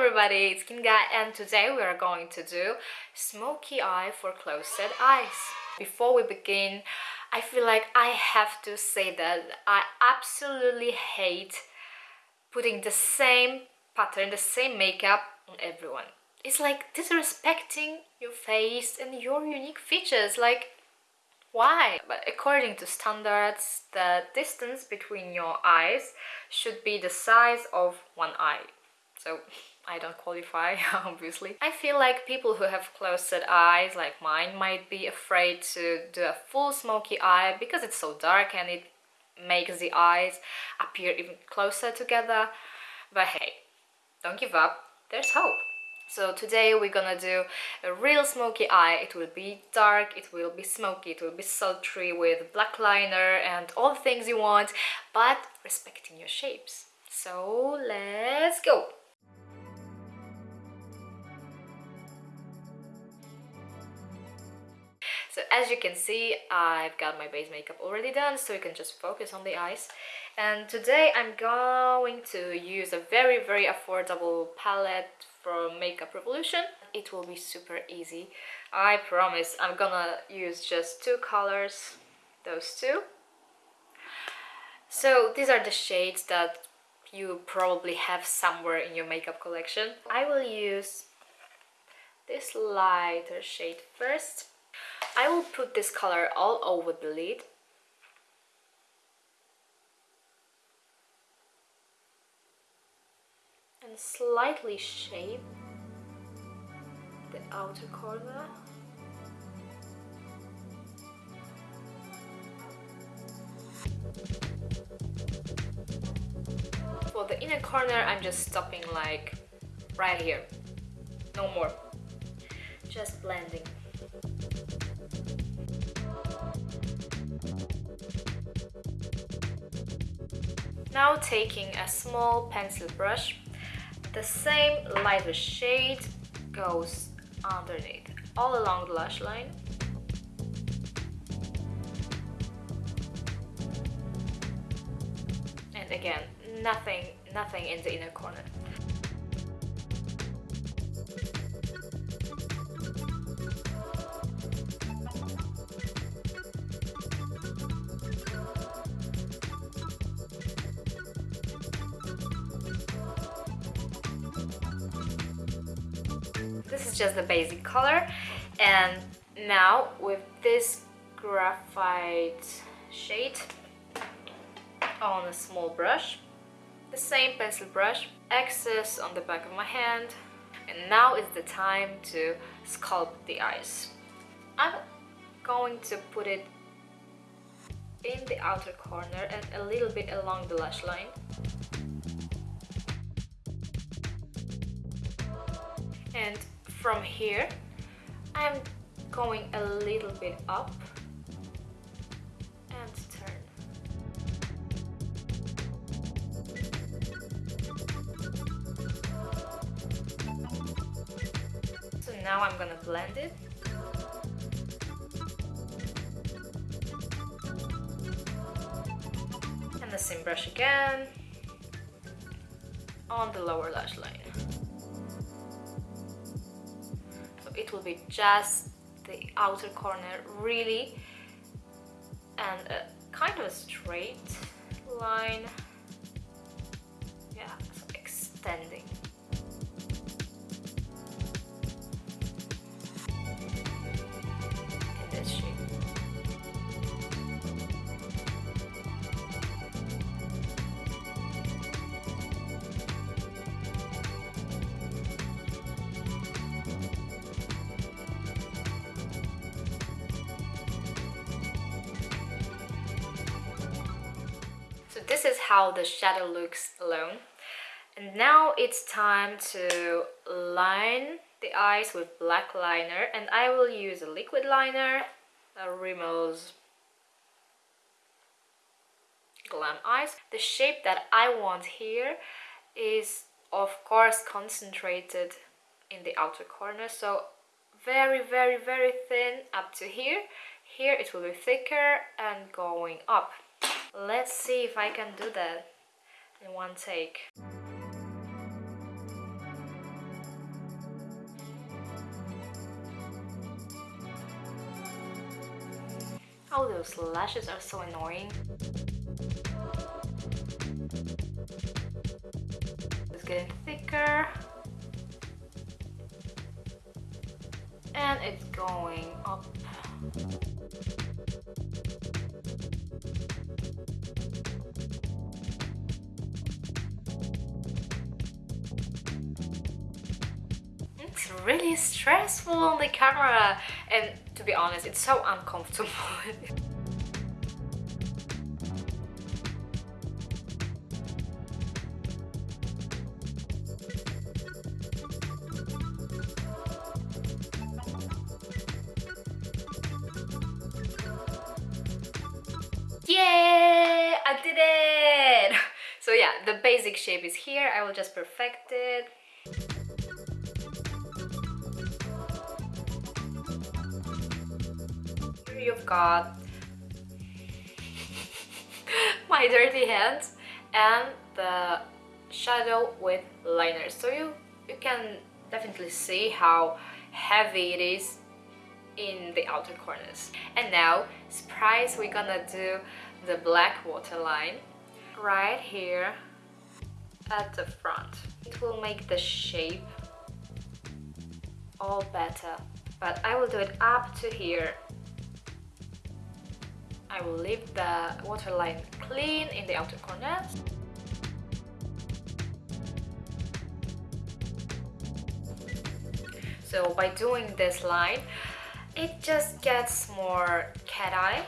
everybody, it's Kinga and today we are going to do smoky eye for closed eyes. Before we begin, I feel like I have to say that I absolutely hate putting the same pattern, the same makeup on everyone. It's like disrespecting your face and your unique features, like why? But according to standards, the distance between your eyes should be the size of one eye. So I don't qualify, obviously. I feel like people who have closed eyes, like mine, might be afraid to do a full smoky eye because it's so dark and it makes the eyes appear even closer together. But hey, don't give up, there's hope. So today we're gonna do a real smoky eye. It will be dark, it will be smoky, it will be sultry with black liner and all the things you want, but respecting your shapes. So let's go! As you can see, I've got my base makeup already done, so you can just focus on the eyes. And today I'm going to use a very, very affordable palette from Makeup Revolution. It will be super easy. I promise I'm gonna use just two colors, those two. So these are the shades that you probably have somewhere in your makeup collection. I will use this lighter shade first I will put this color all over the lid. And slightly shape the outer corner. For the inner corner I'm just stopping like right here. No more. Just blending Now taking a small pencil brush, the same lighter shade goes underneath, all along the lash line. And again, nothing, nothing in the inner corner. Just the basic color. And now with this graphite shade on a small brush the same pencil brush excess on the back of my hand. And now is the time to sculpt the eyes. I'm going to put it in the outer corner and a little bit along the lash line. And from here. I'm going a little bit up and turn. So now I'm gonna blend it. And the same brush again. On the lower lash line it will be just the outer corner really and a kind of a straight line this is how the shadow looks alone. And now it's time to line the eyes with black liner and I will use a liquid liner a Rimmel's Glam Eyes. The shape that I want here is of course concentrated in the outer corner so very very very thin up to here. Here it will be thicker and going up Let's see if I can do that in one take. Oh, those lashes are so annoying. It's getting thicker. And it's going up. Really stressful on the camera and to be honest, it's so uncomfortable. Yeah, I did it! So yeah, the basic shape is here. I will just perfect it. You've got my dirty hands and the shadow with liner. So you, you can definitely see how heavy it is in the outer corners. And now, surprise, we're gonna do the black waterline right here at the front. It will make the shape all better, but I will do it up to here. I will leave the waterline clean in the outer corners. So by doing this line, it just gets more cat eye.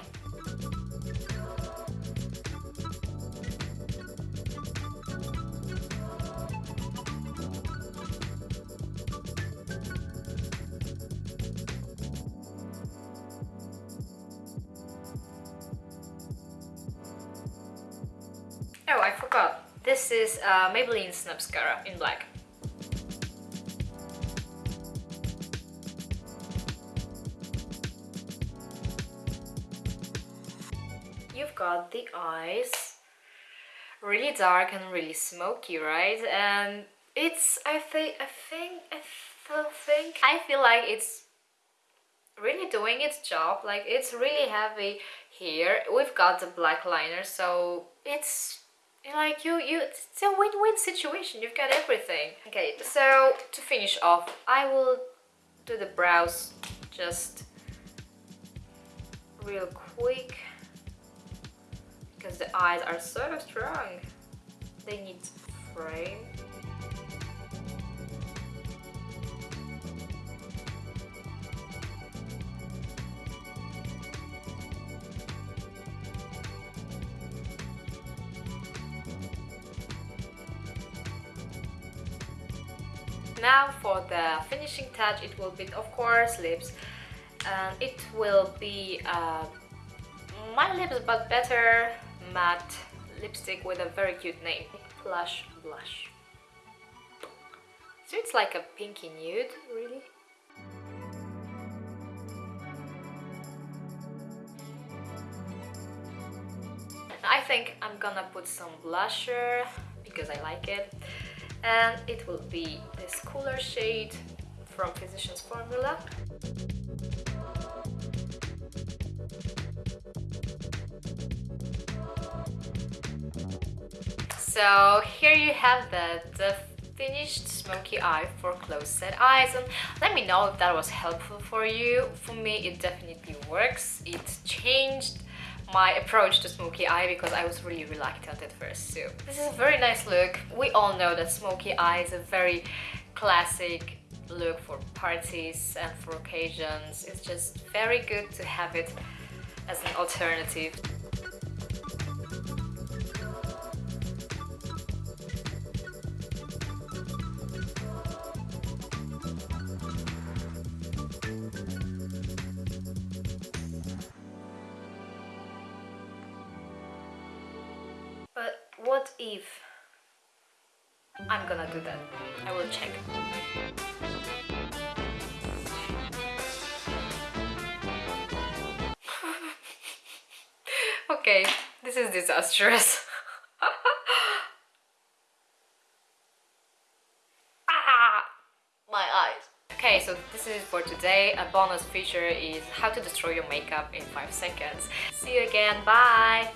This is uh, Maybelline Snapscara in black. You've got the eyes really dark and really smoky, right? And it's I think I think I think I feel like it's really doing its job. Like it's really heavy here. We've got the black liner, so it's like you you it's a win-win situation. You've got everything. Okay so to finish off i will do the brows just real quick because the eyes are so strong. They need frame now for the finishing touch it will be of course lips. And it will be uh, my lips but better matte lipstick with a very cute name Plush Blush. So it's like a pinky nude really. I think I'm gonna put some blusher because I like it and it will be this cooler shade from Physicians Formula. So here you have the, the finished smoky eye for close set eyes and let me know if that was helpful for you. For me it definitely works. It changed my approach to smoky eye because I was really reluctant at first too. This is a very nice look. We all know that smoky eye is a very classic look for parties and for occasions. It's just very good to have it as an alternative. What if I'm gonna do that? I will check. okay, this is disastrous. ah, my eyes. Okay, so this is for today. A bonus feature is how to destroy your makeup in 5 seconds. See you again, bye!